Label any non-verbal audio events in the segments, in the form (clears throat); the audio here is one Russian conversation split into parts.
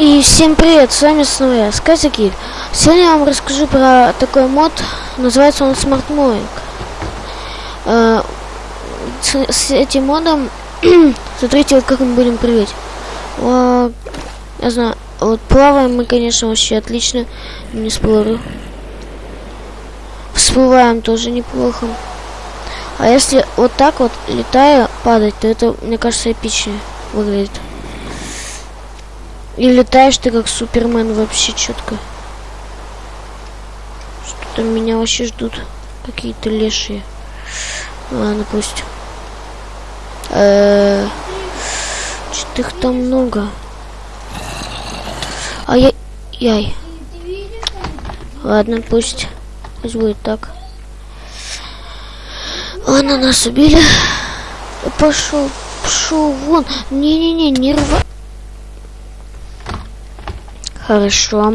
И всем привет, с вами снова я, Сказики. Сегодня я вам расскажу про такой мод, называется он Smart Mowing. Э, с, с этим модом, (clears throat) смотрите, вот как мы будем прыгать. Вот, я знаю, вот плаваем мы, конечно, вообще отлично, не спорю. Всплываем тоже неплохо. А если вот так вот, летая, падать, то это, мне кажется, эпичнее выглядит. И летаешь ты как Супермен вообще четко. Что-то меня вообще ждут какие-то лешие. Ладно, пусть. Э Что-то их там много. Ай-яй. Ладно, пусть. Пусть будет так. Ладно, нас убили. Пошел, пошел вон. Не-не-не, не рва. Хорошо.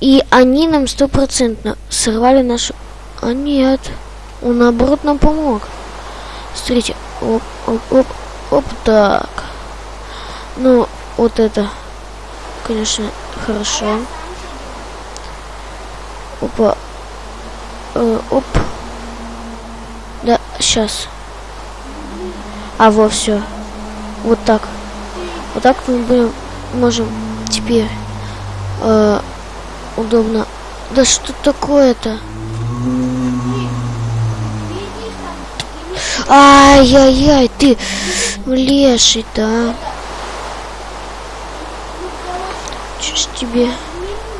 И они нам стопроцентно сорвали нашу... А нет. Он наоборот нам помог. Смотрите. Оп, оп, оп, оп, так. Ну, вот это, конечно, хорошо. Опа. Э, оп. Да, сейчас. А, во, все. Вот так. Вот так мы будем можем теперь э, удобно. Да что такое-то? Ай-яй-яй, ты леший-то, а? Что ж тебе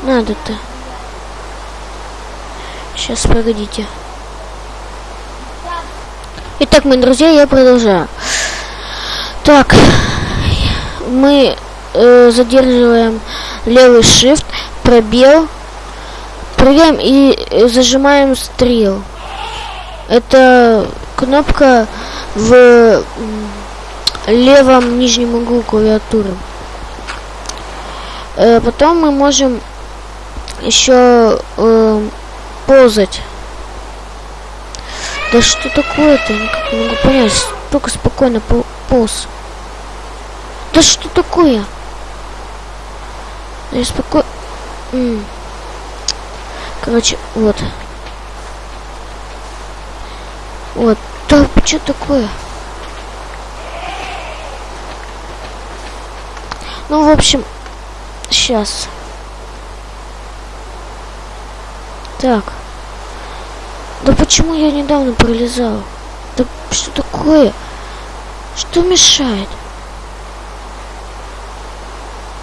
надо-то? Сейчас, погодите. Итак, мои друзья, я продолжаю. Так, мы э, задерживаем левый shift, пробел, прыгаем и э, зажимаем стрел. Это кнопка в левом нижнем углу клавиатуры. Э, потом мы можем еще э, ползать. Да что такое-то? Никак не могу понять. Только спокойно полз. Да что такое? Я спокойно... Короче, вот. Вот. Да, что такое? Ну, в общем, сейчас. Так. Да почему я недавно пролезал? Да что такое? Что мешает?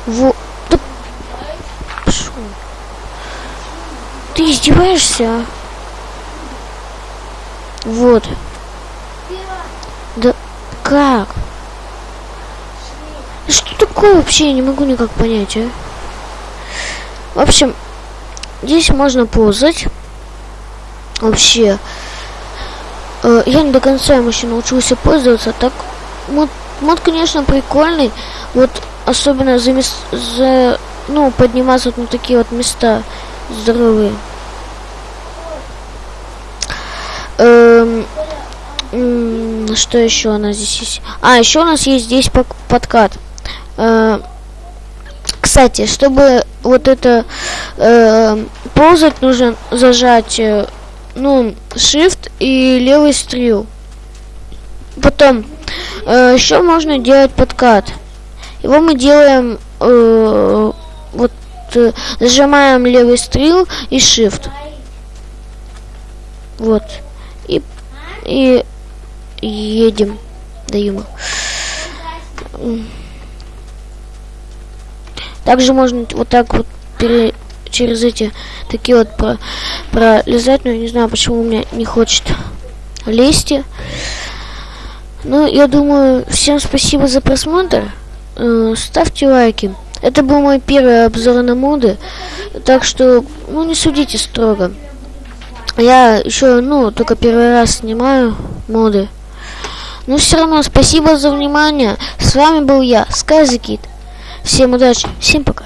Во... Ты издеваешься? Вот. Да как? Что такое вообще? Я не могу никак понять, а? В общем, здесь можно ползать. Вообще. Э, я не до конца им еще научился пользоваться. Так, мод, мод конечно, прикольный. Вот особенно за, за ну, подниматься вот на такие вот места здоровые. Эм, что еще у нас здесь есть? А, еще у нас есть здесь подкат. Э, кстати, чтобы вот это э, ползать, нужно зажать, э, ну, shift и левый стрел. Потом, э, еще можно делать подкат. Его мы делаем э, вот э, зажимаем левый стрел и shift. Вот. И и едем до. Также можно вот так вот пере, через эти такие вот про, пролезать, но я не знаю, почему у меня не хочет лезть. Ну, я думаю, всем спасибо за просмотр. Э, ставьте лайки. Это был мой первый обзор на моды, так что, ну, не судите строго. Я еще, ну, только первый раз снимаю моды. Но все равно, спасибо за внимание. С вами был я, Сказикит. Всем удачи, всем пока.